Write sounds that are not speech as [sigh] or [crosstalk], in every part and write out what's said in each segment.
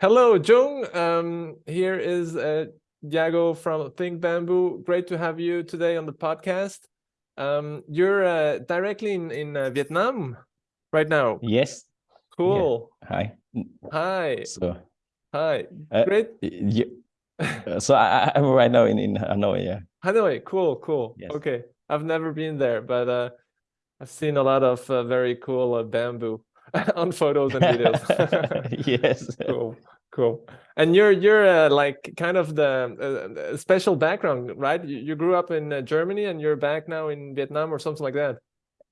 Hello, Jung. Um, here is uh, Diego from Think Bamboo. Great to have you today on the podcast. Um, you're uh, directly in, in uh, Vietnam right now. Yes. Cool. Yeah. Hi. Hi. So, Hi. uh, Great. yeah. Uh, so I, I'm right now in, in Hanoi. Yeah. Hanoi. Cool. Cool. Yes. Okay. I've never been there, but uh, I've seen a lot of uh, very cool uh, bamboo [laughs] on photos and videos. [laughs] yes. [laughs] cool cool and you're you're uh, like kind of the uh, special background right you, you grew up in uh, germany and you're back now in vietnam or something like that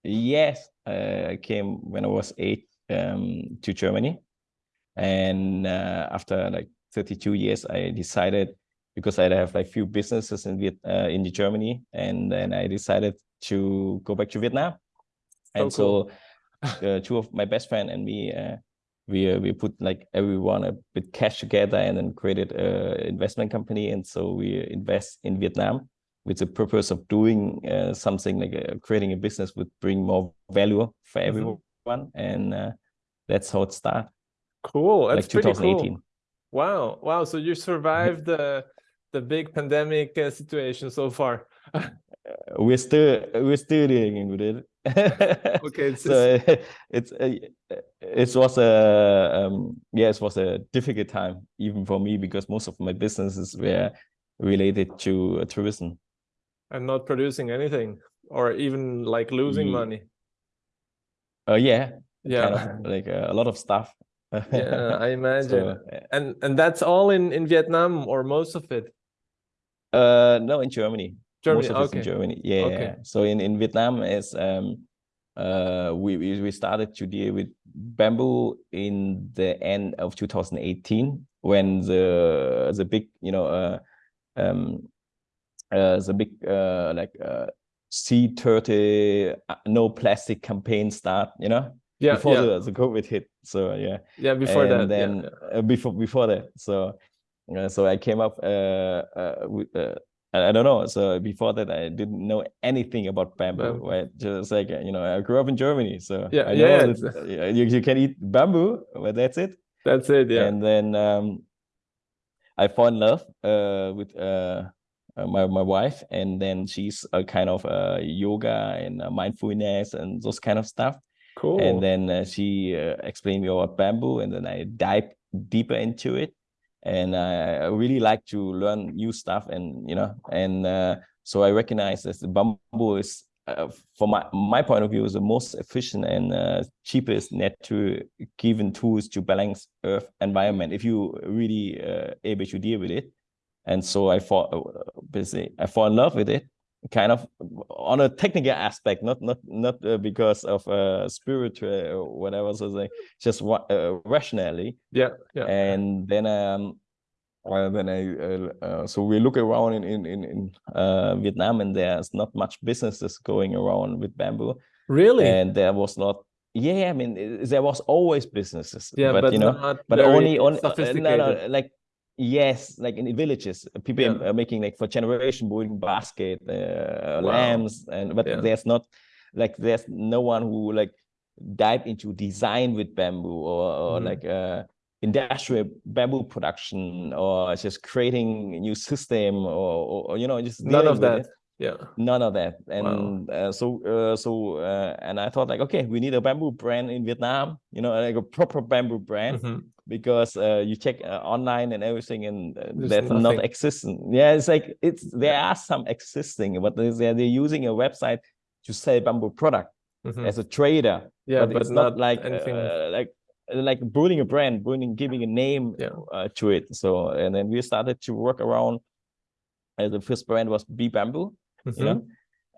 Yes. Uh, I came when I was eight um, to Germany. And uh, after like 32 years, I decided because I have like few businesses in Viet uh, in Germany, and then I decided to go back to Vietnam. So And so, [laughs] uh, two of my best friend and me, uh, we uh, we put like everyone a bit cash together and then created a investment company. And so we invest in Vietnam with the purpose of doing uh, something like uh, creating a business would bring more value for Mhm. everyone. And uh, that's how it started, cool that's like pretty 2018. cool wow wow so you survived [laughs] the the big pandemic uh, situation so far [laughs] we're still we're still dealing with it. [laughs] Okay, it's so it's [laughs] uh, it was a um, yeah it was a difficult time even for me because most of my businesses were related to uh, tourism. and not producing anything or even like losing Ye- money Uh, yeah, yeah kind of like uh, a lot of stuff. yeah i [laughs] imagine So, and and that's all in in vietnam or most of it uh, no, in Germany. Germany Most of it's okay in Germany. Yeah. Okay. So in, in Vietnam is um uh we, we started to deal with bamboo in the end of 2018 when the the big you know uh um uh the big uh like uh C30 uh, no plastic campaign start you know yeah before yeah the, the COVID hit so yeah yeah before and that then yeah. uh, before before that so uh, so i came up uh, uh with uh, I, I don't know. So before that i didn't know anything about bamboo Bamboo. right? Just like you know i grew up in germany so Yeah, i yeah, that, you, you can eat bamboo but that's it. That's it yeah. And then um i fall in love uh with uh uh, my my wife and then she's a kind of uh yoga and uh, mindfulness and those kind of stuff. Cool. and then uh, she uh, explained me about bamboo and then i dive deeper into it and i I really like to learn new stuff and you know and uh, so i recognize that the bamboo is uh, from my, my point of view is the most efficient and uh, cheapest net to given tools to balance earth environment if you really uh, able to deal with it. And so i fall uh, basically i fall in love with it kind of on a technical aspect, not not not uh, because of uh, spiritual or whatever. So like just uh, rationally, yeah yeah and then um, uh, then I uh, uh, so we look around in in in, in uh, Vietnam, and there's not much businesses going around with bamboo, really and there was not. Yeah, I mean, there was always businesses, yeah but, but, you know, but only only uh, no, no, like yes like in the villages uh, people Yeah. are making like for generation building basket uh, Wow. lamps and but Yeah. there's not like there's no one who like dive into design with bamboo or, or Mhm. like uh industrial bamboo production or just creating a new system or, or, or, you know just none of that it yeah none of that Wow. and uh, so uh, so uh, and i thought like okay we need a bamboo brand in vietnam you know like a proper bamboo brand Mhm. because uh, you check uh, online and everything and that's nothing. not existing yeah it's like it's there are some existing but they're, they're using a website to sell bamboo product Mhm. as a trader yeah but, but, it's not, like anything uh, like like building a brand building giving a name Yeah. uh, to it so and then we started to work around the first brand was b bamboo you Mhm. know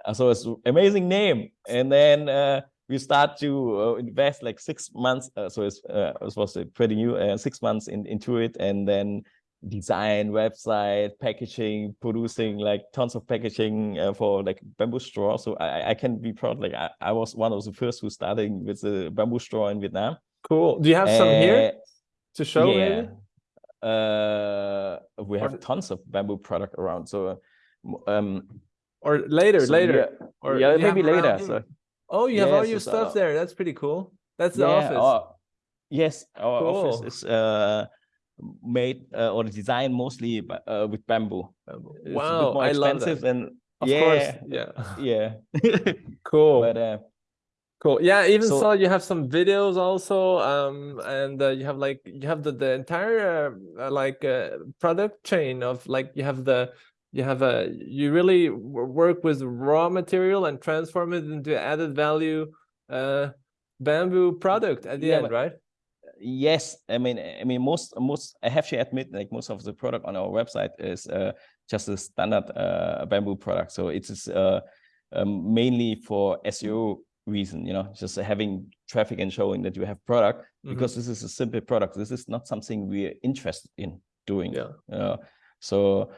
Uh, so it's amazing name. And then uh, we start to uh, invest like six months uh, so it's uh, it was uh, pretty new uh, six months in, into it. And then design website packaging producing like tons of packaging uh, for like bamboo straw. So I, I can be proud like I, I was one of the first who started with the bamboo straw in vietnam. Cool. Do you have some here Uh, to show yeah. maybe? Uh we have tons of bamboo product around. So um or later so later yeah, or yeah maybe later so oh you have all your stuff uh, there that's pretty cool that's the yeah, office our- yes, our office Cool. is uh made uh, or designed mostly by, uh, with bamboo. Bamboo. It's a bit Wow, I love expensive that. and Of yeah, course, [laughs] yeah. yeah. [laughs] Cool. but uh, Cool. Yeah, even So- saw you have some videos also, um, and uh, you have like you have the the entire uh, like uh, product chain of like you have the you have a you really work with raw material and transform it into added value uh bamboo product at the Yeah, end, right? yes i mean i mean most most i have to admit like most of the product on our website is uh, just a standard uh, bamboo product so it is uh, um, mainly for seo reason you know just having traffic and showing that you have product Mhm. because this is a simple product this is not something we're interested in doing Yeah. you so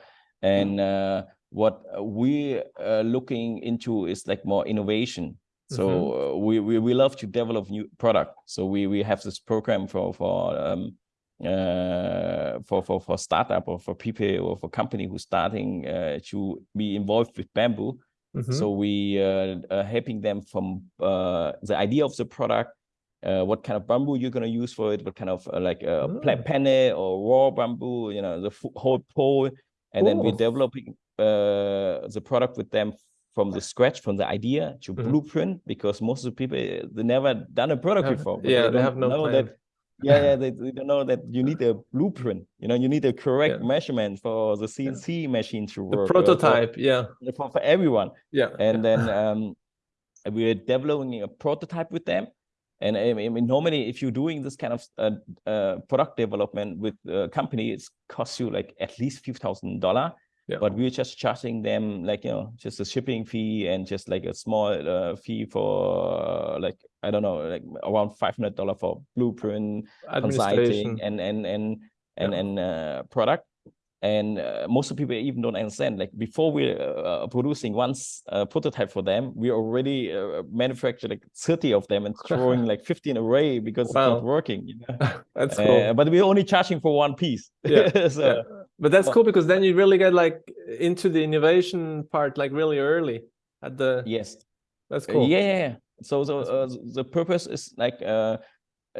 and uh, what we are looking into is like more innovation. So uh, we, we we love to develop new product. So we we have this program for for um uh for for for startup or for people or for company who's starting uh, to be involved with bamboo. Mhm. so we uh, are helping them from uh, the idea of the product, uh, what kind of bamboo you're gonna use for it, what kind of uh, like uh, pla- Ah. penne or raw bamboo, you know, the whole pole, and then we're developing uh, the product with them from the scratch, from the idea to Mhm. blueprint, because most of the people uh, they never done a product Have- before. yeah, they don't have no know plan. that. Yeah, [laughs] yeah, they, they don't know that you need a blueprint. You know, you need a correct Yeah. measurement for the CNC machine to The work. uh, for- prototype, yeah, for, for everyone yeah. and then [laughs] um, we're developing a prototype with them. And I mean, normally, if you're doing this kind of uh, uh, product development with a company, it's costs you like at least few thousand dollar. Yeah. But we're just charging them like you know just a shipping fee and just like a small uh, fee for uh, like I don't know like around five hundred dollar for blueprint consulting and and and and Yeah. and uh, product and uh, most of people even don't understand like before we're uh, producing one uh, prototype for them we already uh, manufacture like 30 of them and throwing like 15 away because it's not working you know? [laughs] That's cool. Uh, but we're only charging for one piece Yeah, [laughs] so yeah. But that's well- cool because then you really get like into the innovation part like really early at the yes that's Uh, cool. yeah. So the uh, the purpose is like uh,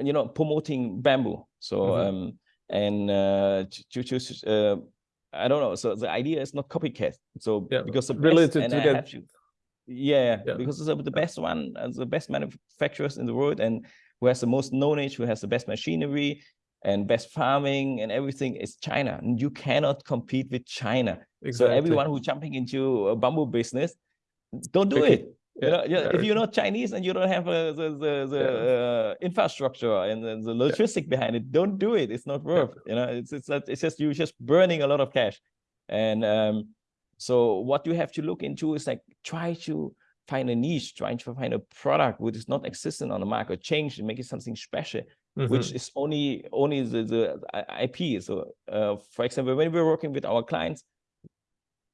you know promoting bamboo. So Mhm. um and uh to, uh, I don't know. So the idea is not copycat. So Yeah, because the really best, to- and to yeah, Yeah. because it's the best one, uh, the best manufacturers in the world, and who has the most knowledge, who has the best machinery and best farming and everything is China. And you cannot compete with China. exactly. So everyone who's jumping into a bamboo business, don't do Okay. it. Yeah, You know, yeah, if you're not Chinese and you don't have uh, the the, the uh, infrastructure and the, the logistic behind it, don't do it. It's not worth. You know, it's it's not, it's just you're just burning a lot of cash. And um, so what you have to look into is like try to find a niche, trying to find a product which is not existent on the market, change and make it something special Mhm. which is only only the, the IP. So, uh, for example, when we're working with our clients,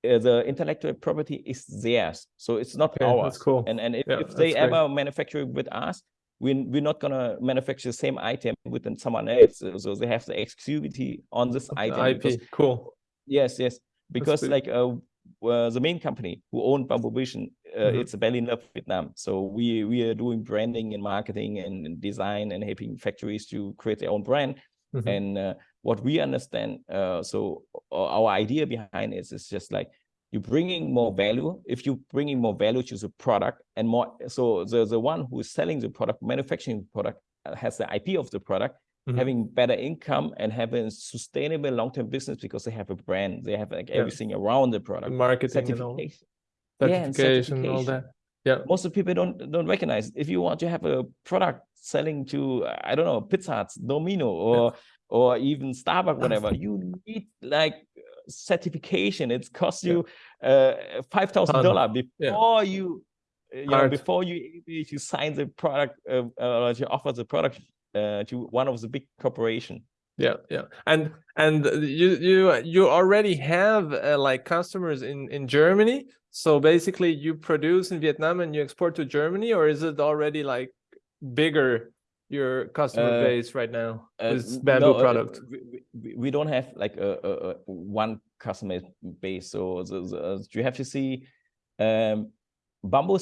uh, the intellectual property is theirs, so it's not Okay, ours. that's cool. And and if, Yeah, if they that's great. ever manufacture it with us, we we're not gonna manufacture the same item with someone else. So, they have the exclusivity on this item. IP, because- cool. Yes, yes. Because like uh, uh, the main company who owned Bamboo Vision, uh, Mhm. it's Berlin Love Vietnam. So we we are doing branding and marketing and design and helping factories to create their own brand. Mhm. And uh, what we understand, uh, so our idea behind it is just like you're bringing more value. If you're bringing more value to the product and more, so the the one who is selling the product, manufacturing the product, uh, has the IP of the product Mhm. having better income and having sustainable long-term business because they have a brand, they have like Yeah. everything around the product, marketing and all certification. Yeah, and certification and all that. Yeah. Most of the people don't don't recognize. If you want to have a product selling to I don't know Pizza Hut, Domino, or or even Starbucks, whatever, you need like certification. It costs Yeah. you uh five thousand dollar before you uh, you know before you you sign the product uh, uh, or you offer the product uh, to one of the big corporation. Yeah yeah. And and you you you already have uh, like customers in in germany. So basically you produce in vietnam and you export to germany or is it already like bigger your customer Uh, base right now Uh, bamboo no, uh, product? we, we, don't have like a, a, a one customer base. So the, the, you have to see, um, bamboo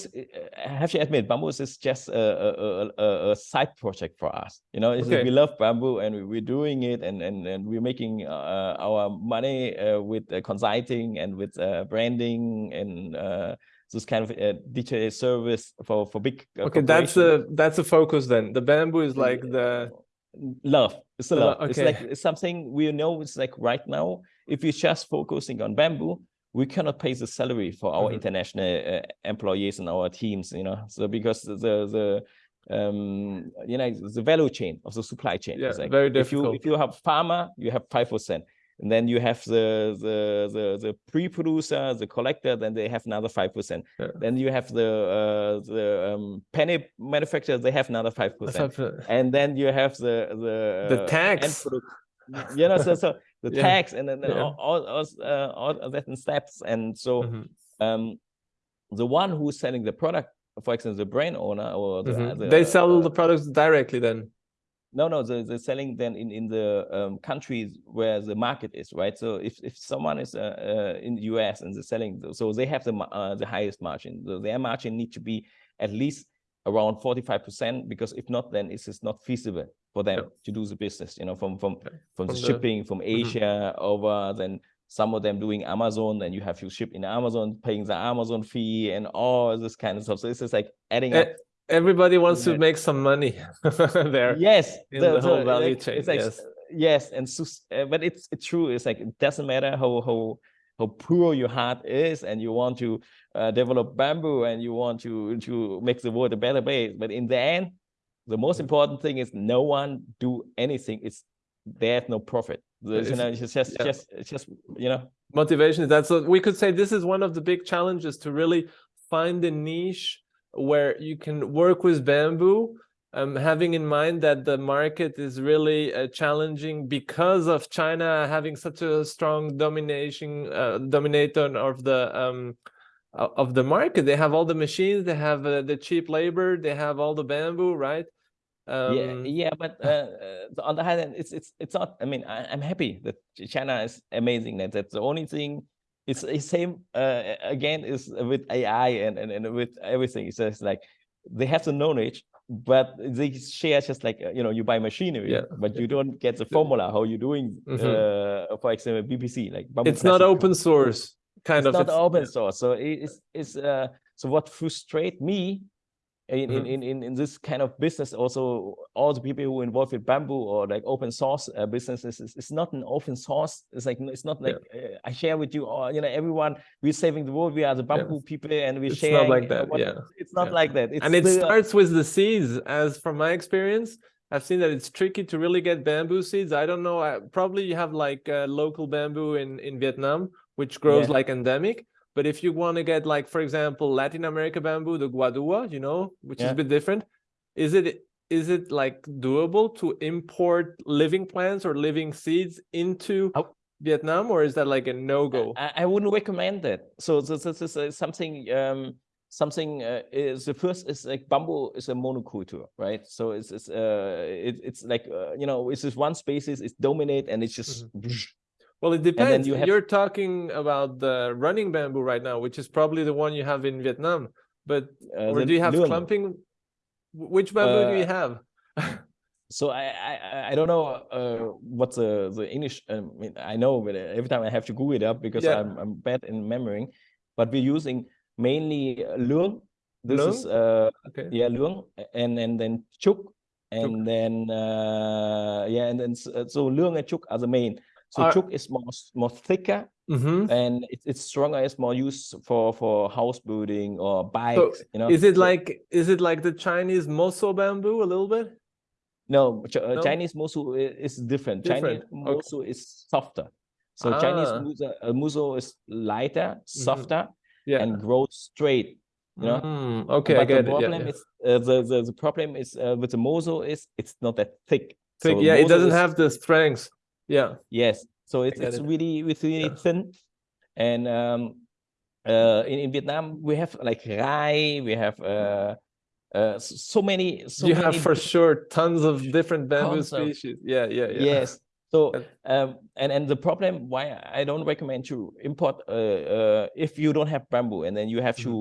I have to admit bamboo is just a, a, a, a, side project for us. You know okay. we love bamboo and we, are doing it and and, and we're making uh, our money uh, with uh, consulting and with uh, branding and uh, this kind of uh, digital service for for big okay that's a that's a focus then. The bamboo is like the love. It's a love. Okay. it's like it's something we know it's like right now. If you're just focusing on bamboo we cannot pay the salary for our mm -hmm. international uh, employees and our teams you know so because the the um you know the value chain of the supply chain yeah, is like very difficult. if you if you have farmer you have five percent and then you have the the the, the pre-producer the collector then they have another five percent yeah. then you have the uh, the um, penny manufacturer they have another five percent and then you have the the the tax you know so so the yeah. tax and then yeah. all, all, all, uh, all certain steps and so mm -hmm. um the one who's selling the product for example the brand owner or the, mm -hmm. the, they sell uh, the products directly then no no they're, they're selling then in in the um, countries where the market is right so if if someone is uh, uh, in the us and they're selling so they have the uh, the highest margin so their margin need to be at least around 45 percent because if not then it's just not feasible for them yeah. to do the business you know from from from, from the, the shipping from mm-hmm. asia mm -hmm. over then some of them doing amazon and you have to ship in amazon paying the amazon fee and all this kind of stuff so it's just like adding up everybody wants to make some money [laughs] there yes in the, the whole value like, chain like, yes yes and so, uh, but it's it's true it's like it doesn't matter how how how poor your heart is and you want to uh, develop bamboo and you want to to make the world a better place. But in the end the most important thing is no one do anything. It's there's no profit. There's, you know it's just yeah. just just you know. Motivation is that. So we could say this is one of the big challenges to really find a niche where you can work with bamboo um, having in mind that the market is really uh, challenging because of China having such a strong domination uh, dominator of the um, of the market. They have all the machines, they have uh, the cheap labor, they have all the bamboo, right? Um, yeah, yeah, but uh, uh, on the other hand, it's it's it's not. I mean, I, am happy that China is amazing. That that's the only thing. It's the same uh, again is with AI and, and and with everything. It's just like they have the knowledge, but they share just like uh, you know you buy machinery, yeah. but you don't get the formula how you're doing. Mm -hmm. for example, BPC like it's not open source kind it's of. Not it's not open source, so it's it's uh, so what frustrates me in, mm -hmm. in, in, in this kind of business also all the people who are involved with bamboo or like open source uh, businesses it's, it's not an open source it's like it's not like yeah. uh, i share with you or you know everyone we're saving the world we are the bamboo yeah. people and we share not like that yeah it's not yeah. like that it's and it starts with the seeds as from my experience I've seen that it's tricky to really get bamboo seeds. I don't know. I, probably you have like uh, local bamboo in in Vietnam, which grows like endemic but if you want to get like, for example, Latin America bamboo, the guadua, you know, which yeah. is a bit different, is it is it like doable to import living plants or living seeds into oh. Vietnam, or is that like a no go? I, I, wouldn't recommend that. So this, this is uh, something. Um, something uh, is the first is like bamboo is a monoculture, right? So it's it's uh it, it's like uh, you know it's just one species, it's dominate, and it's just. Mm -hmm well, it depends. You have... You're talking about the running bamboo right now, which is probably the one you have in Vietnam. But uh, or do you have clumping? Which bamboo uh, do you uh, have? so I, I I don't know uh, what the the English. I mean, I know, but every time I have to Google it up because yeah. I'm I'm bad in remembering. But we're using mainly luong. This is uh okay. yeah luong, and and then chuk, and chuk. then uh yeah, and then so luong and chuk are the main. So Are, chook is more more thicker mm -hmm. and it, it's stronger. It's more used for for house building or bikes. So you know, is it so, like is it like the Chinese moso bamboo a little bit? No, uh, no? Chinese moso is different. different. Chinese moso okay. is softer. So ah. Chinese moso, uh, moso is lighter, mm-hmm. softer, mm -hmm. yeah. and grows straight. You know? Mm, okay, but I get the problem it. Yeah, is uh, the, the the problem is uh, with the moso is it's not that thick. Thick, so yeah, it doesn't is, have the strength. Yeah. Yes. So it's it's it. really it's really yeah. thin, and um, uh, in in Vietnam we have like rai, we have uh, uh, so many. So you many have for sure tons of different bamboo species. Of, yeah, yeah, yeah. Yes, So [laughs] um, and and the problem why I don't recommend to import uh, uh, if you don't have bamboo and then you have to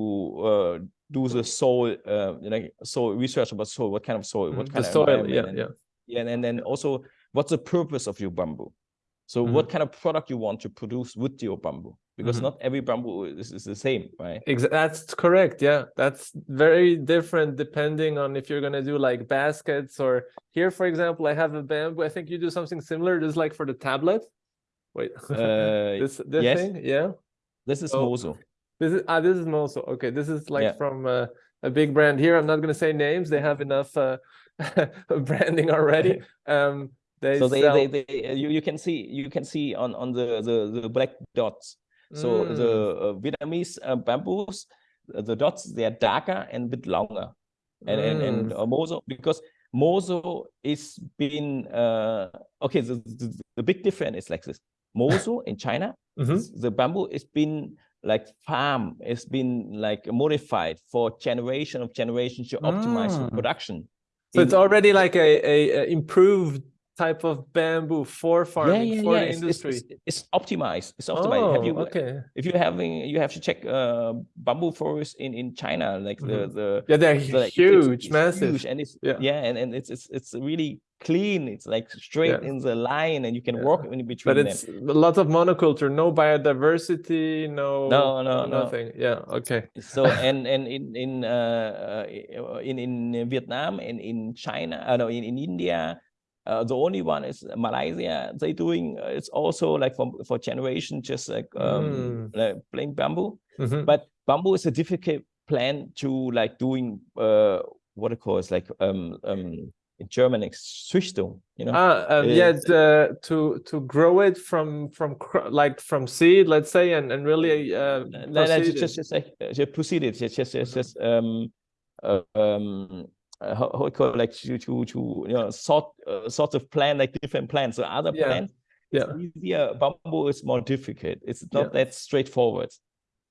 uh, do the soil uh, you know soil research about soil what kind of soil what Mhm, kind the of soil, yeah, yeah. yeah and, and then also what's the purpose of your bamboo so Mm-hmm. what kind of product you want to produce with your bamboo because Mhm. not every bamboo is, is the same right Exa- that's correct. Yeah, that's very different depending on if you're gonna do like baskets or here, for example, I have a bamboo. I think you do something similar, just like for the tablet. Wait, [laughs] uh, this this yes. thing, yeah. this is Oh. moso This is ah, this is Moso. Okay, this is like Yeah. from uh, a big brand here. I'm not gonna say names. They have enough uh, [laughs] branding already. [laughs] Um, so they, they, they uh, you, you can see you can see on on the the, the black dots So the Mm, uh, Vietnamese uh, bamboos, uh, the dots they are darker and a bit longer, and and and mm, uh, moso because moso is been uh, okay. The, the the big difference is like this: moso [laughs] in China, mhm. the bamboo has been like farm, it's been like modified for generation of generations to optimize the Mm. production. So it's already like a, a, a improved type of bamboo for farming for the it's- industry. It's, it's optimized. It's optimized. have Oh, you okay. if you're having you have to check uh bamboo forest in in china like the the Yeah, they're the- huge, it's massive. huge, and it's Yeah. yeah, and, and it's it's it's really clean it's like straight Yeah. in the line and you can Yeah. walk in between But it's a lot of monoculture, no biodiversity, no No, no, no. nothing. Yeah, okay. so and and in in uh uh, in in vietnam and in china uh, no in, in india uh, the only one is malaysia they doing uh, it's also like for for generation just like um Mm. like plain bamboo Mhm. but bamboo is a difficult plant to like doing uh what it calls like um um in German it's Züchtung, you know. Ah, um, yeah, the, to to grow it from from like from seed, let's say, and and really uh, No, no, just just like uh, just proceed it, just just just, Mhm. just um uh, um uh, how, how it call like to to to you know sort uh, sort of plan like different plants. So other Yeah, plants yeah. it's easier. Bamboo is more difficult. It's not Yeah. that straightforward.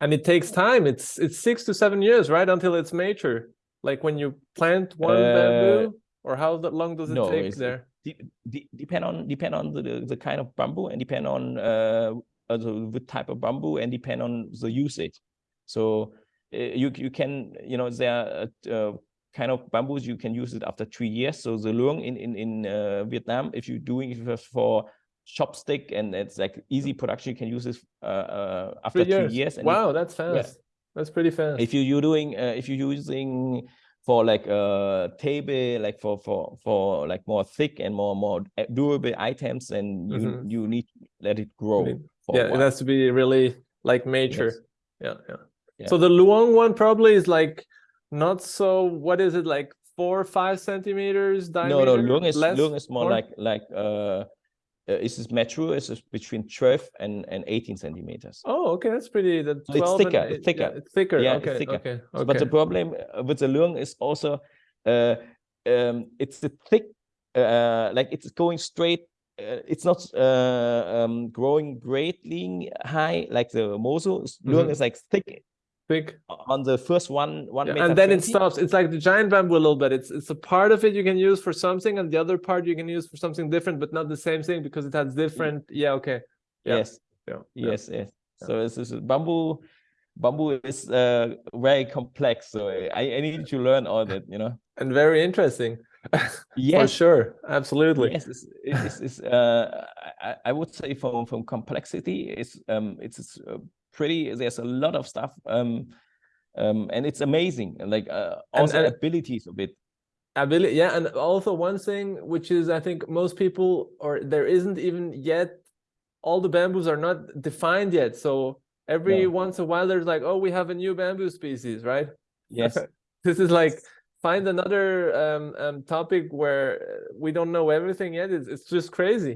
and it takes time. It's it's six to seven years, right, until it's mature. Like when you plant one Uh, bamboo, or how long does it no, take there? de- de- depend on depend on the, the kind of bamboo and depend on uh, uh the, the type of bamboo and depend on the usage so uh, you you can you know there are uh, kind of bamboos you can use it after three years so the luang in in in uh, vietnam if you're doing it for chopstick and it's like easy production you can use this uh, uh after Three three years. years if- wow, that's fast. That's pretty fast. if you you're doing uh, if you're using for like a table like for for for like more thick and more more uh, durable items and you Mhm. you need to let it grow for yeah, it has to be really like mature. Yes. Yeah, yeah, Yeah. So the Luong one probably is like not so. What is it like? Four or five centimeters diameter. no no luang is Less? luang is more More? like like uh, uh is this mature is between 12 and and 18 centimeters Oh, okay, that's pretty. So it's 12 and thicker, it's thicker. Yeah, it's thicker. Yeah, it's thicker. okay, So, okay. but the problem uh, with the luang is also uh um it's the thick uh like it's going straight uh, it's not uh um growing greatly high like the moso luang Mhm. is like thick Thick. on the first one one Yeah, meter and then it stops. It's like the giant bamboo a little bit. It's it's a part of it you can use for something, and the other part you can use for something different, but not the same thing because it has different. Yeah, okay. yeah, yes Yeah. yeah. yes yes so this is bamboo bamboo is uh very complex so i i need to learn all that you know And very interesting. [laughs] For yes sure. Absolutely. Yes, it's, it's, it's uh, I, I would say from from complexity, it's um, it's, it's uh, pretty. There's a lot of stuff, um, um, and it's amazing. Like uh, also and- abilities of it. ability yeah and also one thing which is i think most people or there isn't even yet all the bamboos are not defined yet so every No. once in a while there's like oh we have a new bamboo species right Yes, [laughs] this is like find another um, um topic where we don't know everything yet it's, it's just crazy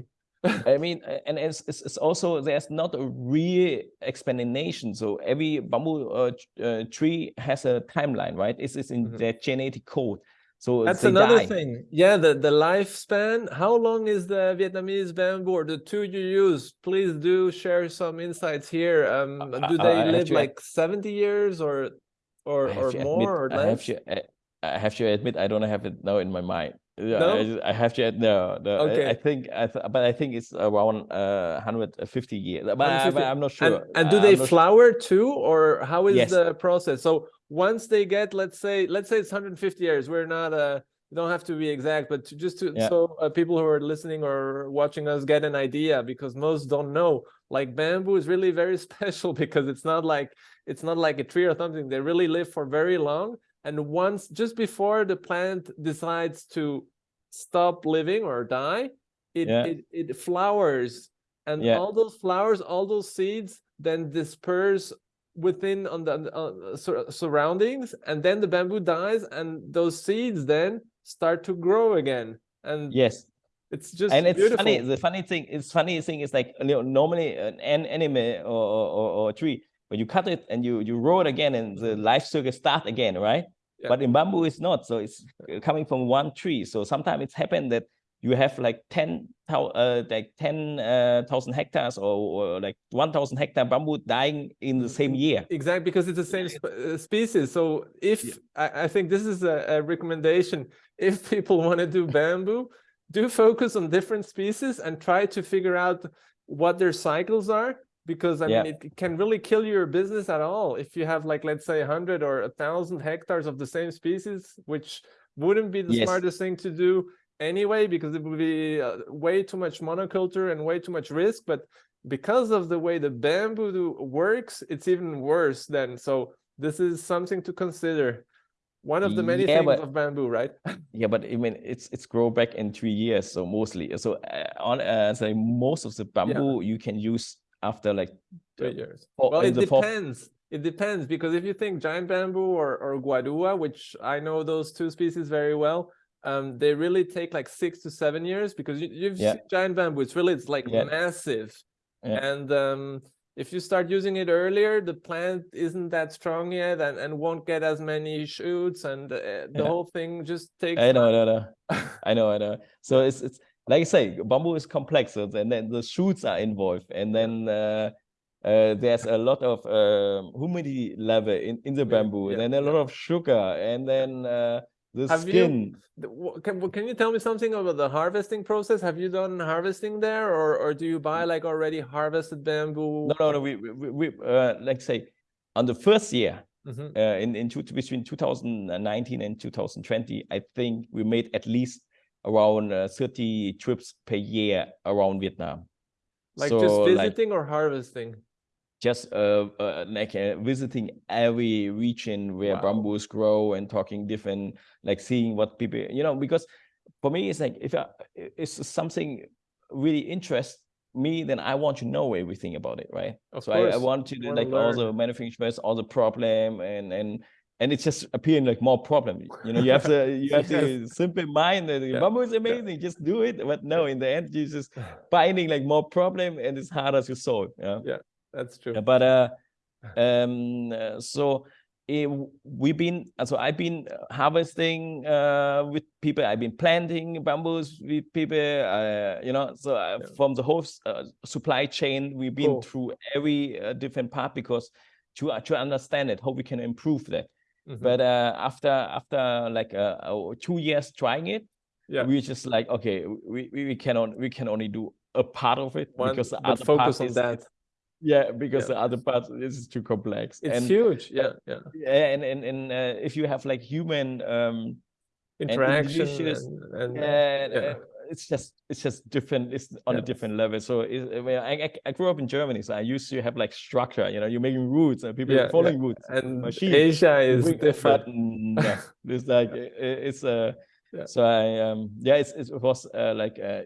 I mean, uh, and it's, it's, it's also there's not a real explanation. So every bamboo uh, uh, tree has a timeline, right? It's, it's in Mhm. their genetic code. So that's another die. thing yeah the the lifespan how long is the vietnamese bamboo or the two you use please do share some insights here um do they have live like 70 years or or or more admit, or I have less to, I have to admit, I don't have it now in my mind. Yeah, No? I, just- I have to add no. no I- Okay. I, think, I th but I think it's around uh 150 years. But, I, 150. but I'm not sure. and do I- they I'm not su- flower too, or how is Yes. the process? So once they get, let's say, let's say it's 150 years. We're not uh you don't have to be exact, but to, just to Yeah. so uh, people who are listening or watching us get an idea because most don't know. Like bamboo is really very [laughs] special because it's not like it's not like a tree or something. They really live for very long. And once just before the plant decides to stop living or die, it Yeah. it, it flowers and Yeah. all those flowers all those seeds then disperse within on the uh, sur- surroundings and then the bamboo dies and those seeds then start to grow again and Yes. it's just and it's beautiful funny the funny thing it's funny thing is like you know, normally an, an animal or, or, or, or a tree when you cut it and you you roll it again and the life cycle start again right? Yeah. but in bamboo it's not. So it's uh, coming from one tree. So sometimes it's happened that you have like 10 thou- uh, like 10 uh, thousand hectares or, or like 1000 hectare bamboo dying in the same year. Exactly because it's the same sp- uh, species. So if Yeah. I, I think this is a, a recommendation. If [laughs] people want to do bamboo do focus on different species and try to figure out what their cycles are because i Yeah. mean it can really kill your business at all if you have like let's say 100 or a thousand hectares of the same species which wouldn't be the Yes. smartest thing to do anyway because it would be uh, way too much monoculture and way too much risk but because of the way the bamboo do- works it's even worse then so this is something to consider one of the many Yeah, things but- of bamboo right [laughs] yeah but i mean it's it's grow back in three years so mostly so uh, on uh, so most of the bamboo you can use after like three uh, years four- well it depends it depends because if you think giant bamboo or or guadua which i know those two species very well um they really take like six to seven years because you, you've Yeah. seen giant bamboo it's really it's like Yeah. massive Yeah. and um if you start using it earlier the plant isn't that strong yet and, and won't get as many shoots and uh, the Yeah. whole thing just takes I know, I know, I know. [laughs] I know, I know. So it's it's like I say, bamboo is complex, so, and then the shoots are involved, and then uh, uh, there's a lot of um, humidity level in, in the bamboo, yeah, and then a lot of sugar, and then uh, the Have skin. Wha- Can, can you tell me something about the harvesting process? Have you done harvesting there, or or do you buy like already harvested bamboo? No, no, no. We we, we uh, like say on the first year Mhm. uh, in in two, between 2019 and 2020, I think we made at least around uh, 30 trips per year around Vietnam. Like So, just like, visiting or harvesting? just uh, uh like uh, visiting every region where Wow. bamboos grow and talking different like seeing what people you know because for me it's like if I, it's something really interests me then i want to know everything about it right Of so I, I want to do, like all the manufacturers all the problem and and and it's just appearing like more problem you know you have to [laughs] you have to simple mind that Yeah, bamboo is amazing just do it but no in the end you're just [sighs] finding like more problem and it's harder to solve yeah yeah That's true. yeah, but uh, [sighs] um, uh, so eh, w- we've been, uh, so I've been uh, harvesting uh, with people. I've been planting bamboos with people. Uh, you know, so uh, Yeah. from the whole uh, supply chain, we've been Cool. through every uh, different part because to uh, to understand it, how we can improve that. Mhm. But uh, after after like uh, uh, two years trying it, Yeah. we just like okay, we we, we can on, we can only do a part of it One- because the other part focus on is- that. yeah, because Yeah. the other part is too complex. It's and, huge. Yeah, yeah. yeah, and and and uh, if you have like human um Interaction delicious- and, and and, yeah. It's just it's just different. It's on Yeah. a different level. So it, I, I grew up in Germany, so I used to have like structure. You know, you're making routes and people Yeah, are yeah. following routes. and machine. Asia is bring- different. No, [laughs] it's like i- i- it's uh Yeah. so I um yeah it's it was uh, like uh,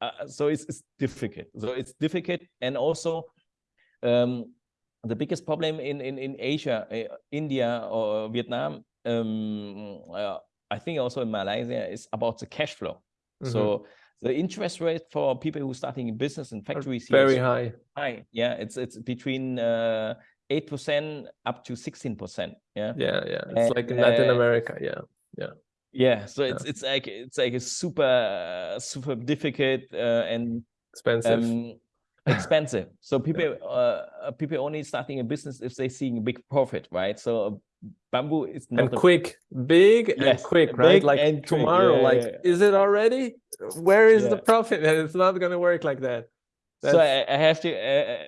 uh so it's it's difficult. So it's difficult and also um the biggest problem in in in Asia, uh, India or Vietnam, um uh, I think also in Malaysia is about the cash flow. Mhm. So the interest rate for people who starting in business and factories very high. high. Yeah, it's it's between uh eight percent up to sixteen percent. Yeah. Yeah, yeah. It's like in Latin uh, America. Yeah. Yeah, Yeah. so it's it's like it's like a super super difficult uh, and Expensive. um, expensive. So [laughs] people uh, uh, people only starting a business if they seeing a big profit, right? So bamboo is not and a- quick big and Yes, quick right big like and tomorrow yeah, like yeah. is it already where is the profit and [laughs] it's not going to work like that so I, I have to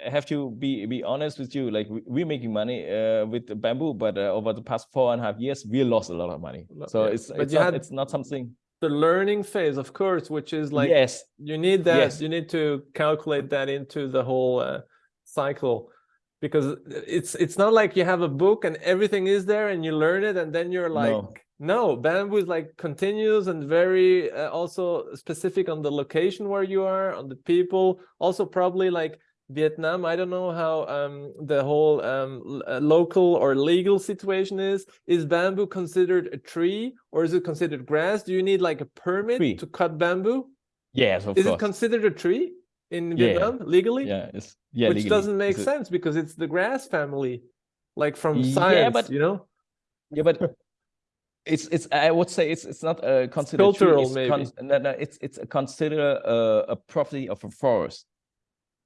I have to be be honest with you. Like we- we're making money uh, with bamboo, but uh, over the past four and a half years, we lost a lot of money. So yeah. it's But it's you not, had- it's not something. the learning phase of course which is like yes, you need that Yes. you need to calculate that into the whole uh, cycle because it's it's not like you have a book and everything is there and you learn it and then you're like No. no, bamboo is like continuous and very uh, also specific on the location where you are on the people also probably like vietnam i don't know how um the whole um uh, local or legal situation is is bamboo considered a tree or is it considered grass do you need like a permit Tree. to cut bamboo yes, of course. is it considered a tree in Yeah. Vietnam legally? yeah, yeah. Which legally. doesn't make It's sense because it's the grass family, like from Yeah, science, but- you know? Yeah, but [laughs] it's it's I would say it's it's not a considered tree, cultural, it's maybe. no, no, it's it's a consider a, a property of a forest.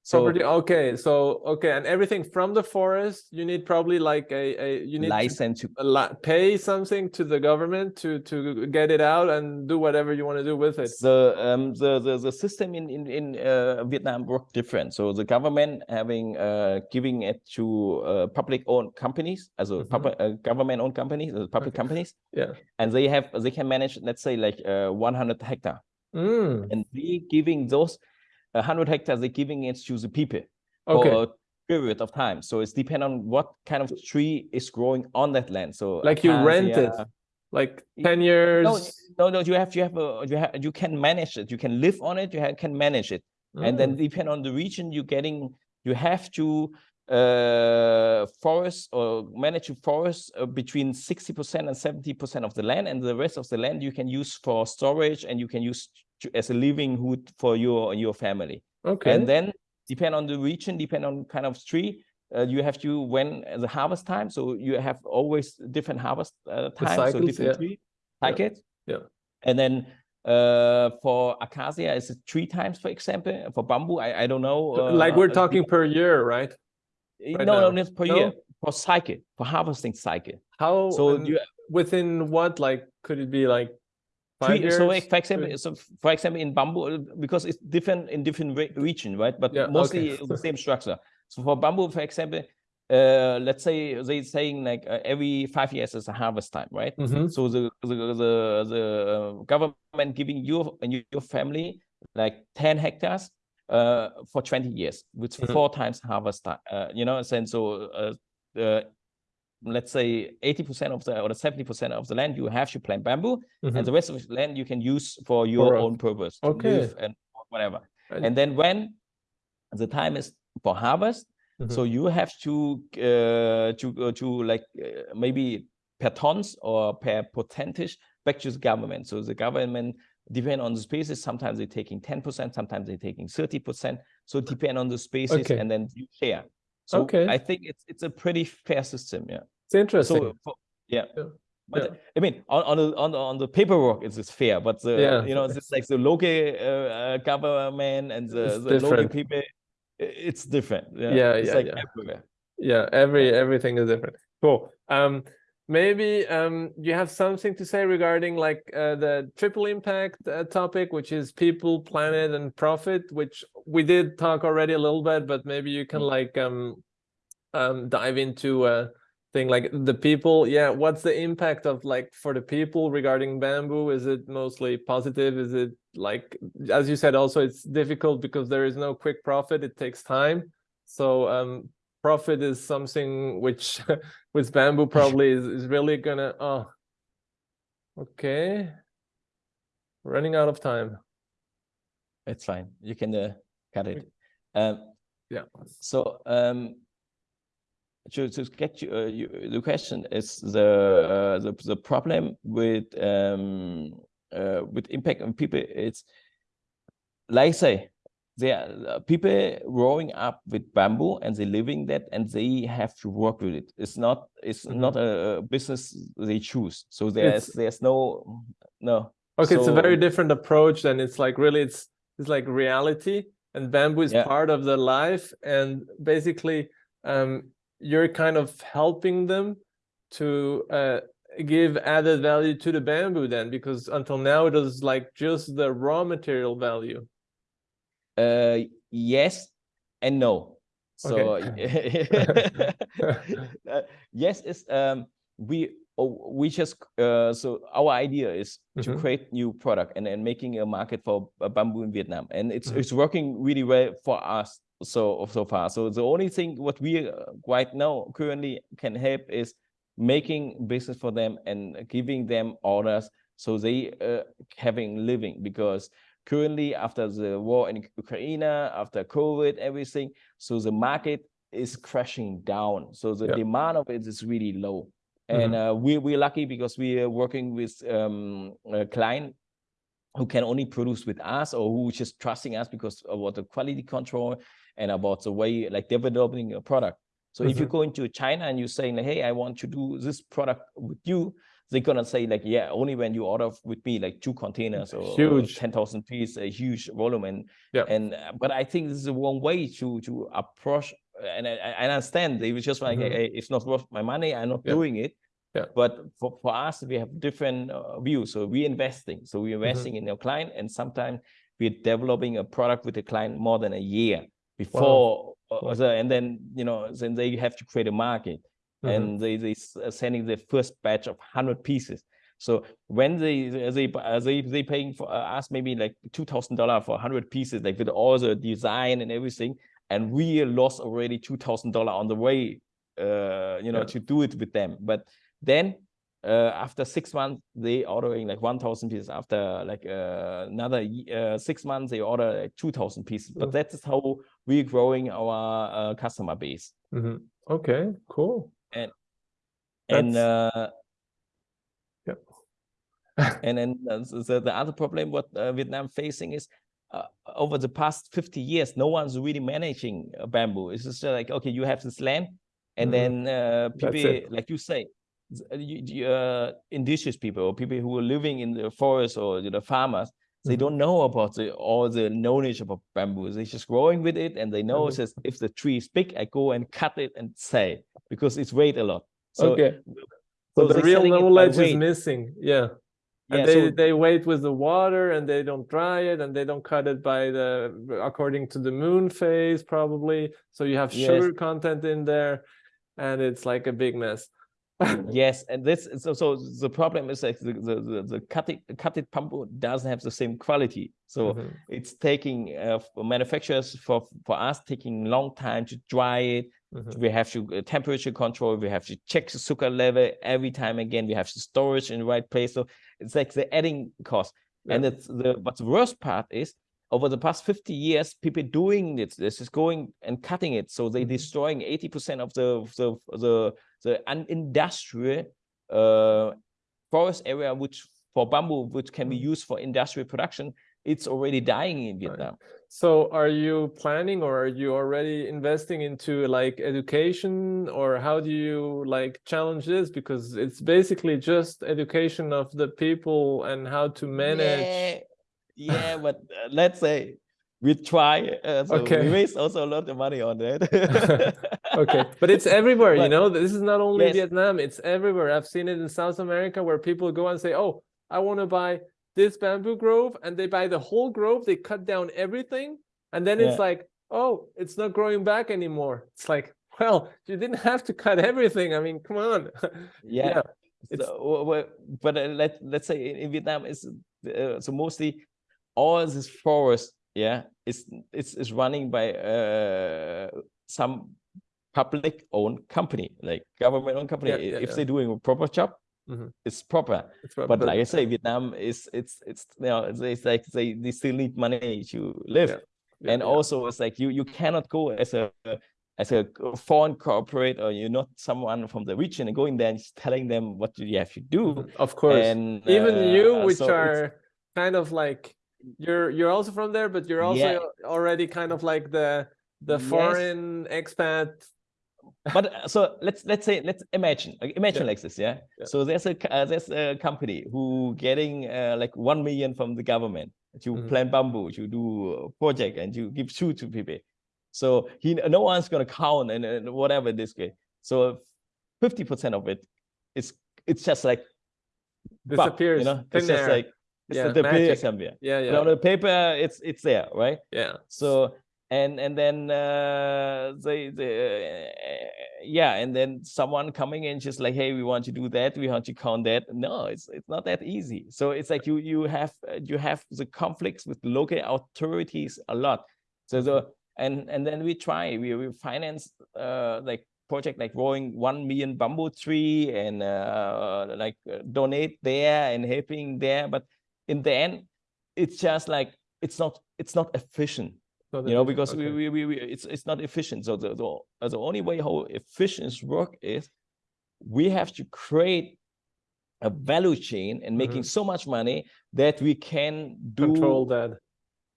So Property. Okay, so okay, and everything from the forest, you need probably like a, a you need license to a li- pay something to the government to to get it out and do whatever you want to do with it. the um the the, the system in in in uh, Vietnam work different. So the government having uh giving it to uh, public owned companies, as a Mhm. public uh, government owned companies, public Okay. companies, Yeah. and they have they can manage let's say like uh 100 hectare, Mm, and they giving those 100 hectares they're giving it to the people. okay. for a period of time. So it's depend on what kind of tree is growing on that land. So Like you rent it, like ten years. No, no, no. You have you have a you have you can manage it. You can live on it. You ha- can manage it, and then Mm, depend on the region you're getting. You have to uh forest or manage a forest uh, between 60% and 70% of the land and the rest of the land you can use for storage and you can use to, as a living hood for your your family okay. and then depend on the region depend on kind of tree uh, you have to when the harvest time so you have always different harvest uh, time so different yeah. tree Yeah. cycles Yeah. and then uh for acacia is it three times for example for bamboo i, I don't know like uh, we're uh, talking per year, right? the- right no no now. not per No? year for cycle for harvesting cycle How so you within what like could it be like Three, so like, for example, so for example, in bamboo, uh, because it's different in different re- region, right? But Yeah, mostly okay. the same structure. So for bamboo, for example, uh, let's say they're saying like uh, every five years is a harvest time, right? Mhm. So the the the, the uh, government giving you and your family like ten hectares uh, for twenty years, with Mhm. four times harvest time. Uh, you know, and so uh, uh, let's say eighty percent of the or seventy percent of the land you have to plant bamboo, Mhm. and the rest of the land you can use for your For, own purpose to okay. and whatever And- and then when the time is for harvest so Mm-hmm. you have to uh, to uh, to like uh, maybe per tons or per percentage back to the government so the government depend on the species sometimes they're taking 10% sometimes they're taking 30% so depend on the species Okay. and then you share so Okay. i think it's it's a pretty fair system yeah It's interesting. so for, yeah. Yeah. But Yeah. I mean, on on the on the, on the paperwork, it's, it's fair. But the Yeah. you know, it's like the local uh, uh, government and the, the local people, it's different. Yeah, Yeah, it's yeah, like yeah. everywhere. yeah every everything is different cool um maybe um you have something to say regarding like uh, the triple impact uh, topic which is people planet and profit which we did talk already a little bit but maybe you can like um um dive into a thing like the people yeah what's the impact of like for the people regarding bamboo? Is it mostly positive? Is it like as you said also it's difficult because there is no quick profit it takes time. So um profit is something which [laughs] with bamboo [laughs] probably is, is really gonna oh okay. Running out of time. It's fine. You can uh, cut it. Um, yeah. so um, to to get you, uh, you the question is the uh, the the problem with um uh, with impact on people. It's like I say there are people growing up with bamboo and they living that and they have to work with it. It's not it's Mhm. not a, business they choose. So there's It's- there's no no okay it's a very different approach and it's like really it's it's like reality and bamboo is Yeah. part of the life and basically um you're kind of helping them to uh, give added value to the bamboo then? Because until now it was like just the raw material value. Uh, yes and no. So Okay. [laughs] [laughs] uh, yes, is um we oh, we just uh so our idea is to Mhm. create new product and then making a market for bamboo in Vietnam, and it's Mhm. it's working really well for us so so far. So the only thing what we uh, right now currently can help is making business for them and giving them orders so they uh, having living because currently after the war in Ukraine, after COVID, everything, so the market is crashing down. So the Yeah. demand of it is really low. And uh, we, we're lucky because we are working with um, a client who can only produce with us or who is just trusting us because about the quality control and about the way like developing a product. So if you Mhm. go into China and you're saying, hey, I want to do this product with you, they're gonna say like, yeah, only when you order with me like two containers or Huge. 10,000 pieces, a huge volume. And, Yeah. and, but I think this is the wrong way to, to approach, and I, I understand they was just like, Mhm. hey, it's not worth my money. I'm not Yeah. doing it. Yeah. But for, for us, we have different uh, views. So we're investing. So we're Mm-hmm. investing in our client and sometimes we're developing a product with the client more than a year before, uh, Wow. the- and then, you know, then they have to create a market Mhm. and they, they are sending the first batch of 100 pieces. So when they they uh, they they paying for uh, us maybe like two thousand dollar for hundred pieces, like with all the design and everything, and we lost already two thousand dollar on the way, uh, you know, Yeah. to do it with them. But then uh, after six months, they ordering like one thousand pieces. After like uh, another uh, six months, they order like two thousand pieces. But Mm. that is how we're growing our uh, customer base. Mhm. Okay, cool. And That's- uh, Yep. [laughs] and then uh, the, the other problem what uh, Vietnam facing is uh, over the past 50 years, no one's really managing uh, bamboo. It's just like, okay, you have this land and Mhm. then uh, people, like you say, uh, uh, indigenous people or people who are living in the forest or you know, farmers, they Mhm. don't know about the, all the knowledge about bamboo. They're just growing with it and they know Mhm. it says, if the tree is big, I go and cut it and it because it's weight a lot. So, okay. so So the real selling it by knowledge is missing. Yeah. Yeah, and they, so- they wait with the water and they don't dry it and they don't cut it by the according to the moon phase probably so you have Yes. sugar content in there and it's like a big mess [laughs] yes and this so so the problem is like the the the, the cutted cutted bamboo doesn't have the same quality. So Mhm. it's taking uh, manufacturers for for us taking long time to dry it. Mhm. we have to uh, temperature control we have to check the sugar level every time again we have to storage in the right place. So it's like the adding cost. And it's the but the worst part is over the past 50 years people doing it. This is going and cutting it. So they Mhm. destroying 80 percent of the of the the the un- industrial uh forest area which for bamboo which can be Mhm. used for industrial production. It's already dying in vietnam. So are you planning or are you already investing into like education? Or how do you like challenge this? Because it's basically just education of the people and how to manage Yeah, yeah, but uh, let's say we try. Uh, so Okay. we waste also a lot of money on that. [laughs] okay but it's everywhere you know this is not only Yes. vietnam it's everywhere i've seen it in south america where people go and say oh i want to buy this bamboo grove and they buy the whole grove they cut down everything and then it's like oh it's not growing back anymore it's like well you didn't have to cut everything i mean come on [laughs] yeah. it's- So, but uh, let let's say in, in Vietnam is uh, so mostly all this forest, yeah, is it's is running by uh some public owned company, like government owned company. Yeah, yeah, if yeah. they're doing a proper job, Mhm. it's proper. It's prob- but like I say, Vietnam is it's it's you know it's, it's like they, they still need money to live, and also it's like you you cannot go as a as a foreign corporate or you're not someone from the region and going there and telling them what you have to do. Mhm, of course And even uh, you which so are kind of like you're you're also from there but you're also Yeah. already kind of like the the Yes. foreign expat but uh, so let's let's say let's imagine like, imagine Yeah. like this yeah? Yeah. so there's a uh, there's a company who getting uh, like 1 million from the government to Mhm. plant bamboo to do a project and you give shoe to people so he no one's going to count and, and whatever this way so 50% of it it's it's just like Disappears. you know it's just like it's Yeah, the magic. somewhere yeah, yeah, on the paper it's it's there right? Yeah. so and and then uh they they uh, yeah and then someone coming in just like hey we want to do that. We want to count that. No it's it's not that easy. So it's like you you have you have the conflicts with local authorities a lot. So the and and then we try we, we finance uh like project like growing one million bamboo tree and uh like uh, donate there and helping there. But in the end it's just like it's not it's not efficient So you know because okay. we, we, we, we it's it's not efficient. So the, the uh, the only way how efficiency work is we have to create a value chain and making so much money that we can do control that.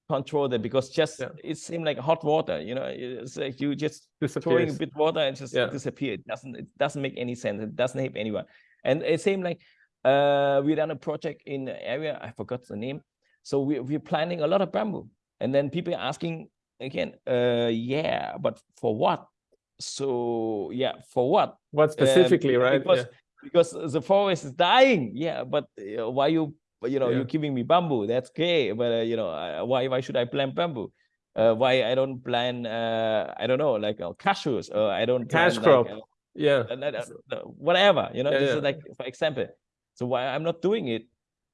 Control that because just Yeah. it seemed like hot water you know it's like you just throwing a bit water and just Yeah. disappear. It doesn't it doesn't make any sense. It doesn't help anyone. And it seemed like uh we done a project in the area i forgot the name so we, we're planting a lot of bamboo and then people are asking again uh yeah but for what so yeah for what What Um, specifically, right? because yeah. because the forest is dying yeah but uh, why you you know Yeah. you're giving me bamboo that's okay but uh, you know uh, why why should i plant bamboo uh, why i don't plant uh i don't know like uh, cashews or i don't Cash plant, crop. like, uh, Yeah. uh, uh, uh, whatever you know Yeah, this yeah. is like for example so why i'm not doing it?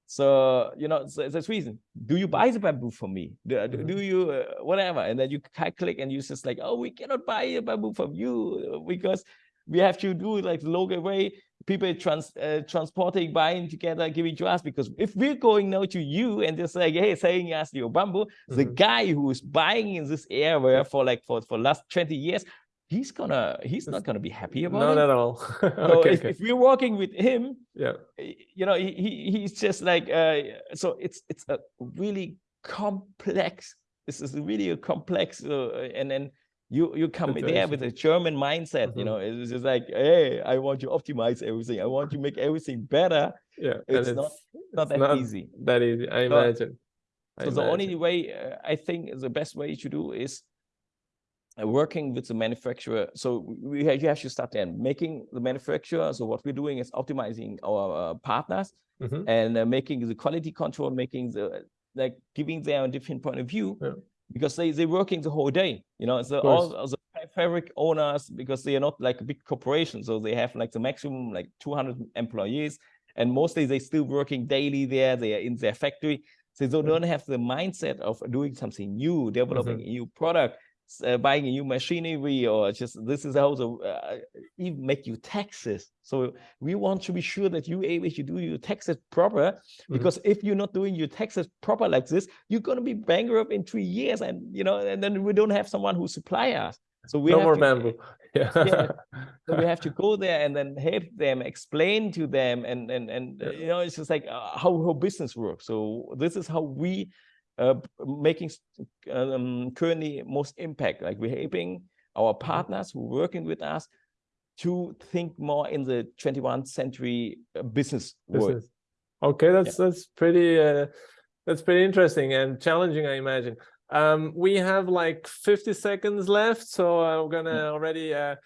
So you know so that's reason. Do you buy the bamboo from me? Do, do- Mhm. do you uh, whatever. And then you click and you just like oh we cannot buy a bamboo from you uh, because we have to do it like the local way. People trans uh, transporting buying together giving to us because if we're going now to you and just like hey saying us your bamboo the Mhm. guy who is buying in this area for like for for last 20 years he's gonna he's not gonna be happy about Not it at all. [laughs] so okay, if, okay. if we're working with him Yeah. you know he, he he's just like uh so it's it's a really complex this is really a complex uh, and then you you come there with a german mindset you Mhm. know it's just like hey i want to optimize everything i want to make everything better Yeah. and it's not not it's that not easy that easy. I So- imagine. I so the only way uh, i think the best way to do is working with the manufacturer. So we have, you have to start then making the manufacturer. So what we're doing is optimizing our uh, partners Mhm. and uh, making the quality control making the like giving them a different point of view Yeah. because they they're working the whole day you know so all the fa- fabric owners because they are not like a big corporation so they have like the maximum like 200 employees and mostly they still working daily there they are in their factory. So they don't have the mindset of doing something new developing a new product uh, buying a new machinery or just this is how the uh, even make you taxes so we want to be sure that you able to do your taxes proper Mhm. because if you're not doing your taxes proper like this you're going to be bankrupt in three years and you know and then we don't have someone who supply us so we no have more to, bamboo. [laughs] Yeah. Yeah. so we have to go there and then help them explain to them and and and uh, Yeah. you know it's just like uh, how how business works so this is how we uh making um, currently most impact like we're helping our Mm-hmm. partners who working with us to think more in the 21st century uh, business world Okay, that's that's pretty uh, that's pretty interesting and challenging, I imagine. Um, we have like 50 seconds left, so I'm gonna already uh,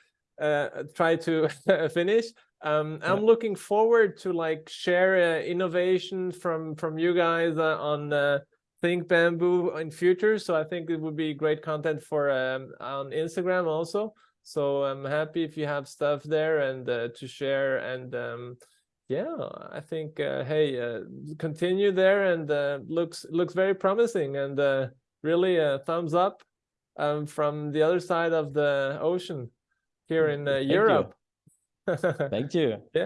uh, try to [laughs] finish. Um, I'm looking forward to like share uh, innovation from from you guys uh, on uh, Think Bamboo in future. So I think it would be great content for um, on Instagram also. So I'm happy if you have stuff there and uh, to share and um, yeah, I think uh, hey, uh, continue there and uh, looks looks very promising and uh, really a thumbs up um, from the other side of the ocean here in uh, Thank you. Europe. [laughs] thank you Yeah.